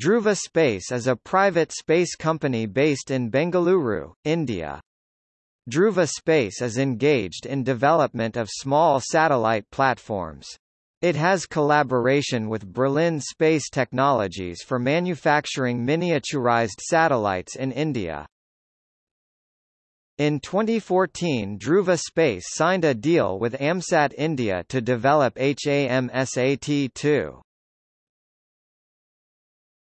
Dhruva Space is a private space company based in Bengaluru, India. Dhruva Space is engaged in development of small satellite platforms. It has collaboration with Berlin Space Technologies for manufacturing miniaturized satellites in India. In 2014 Dhruva Space signed a deal with AMSAT India to develop HAMSAT-2.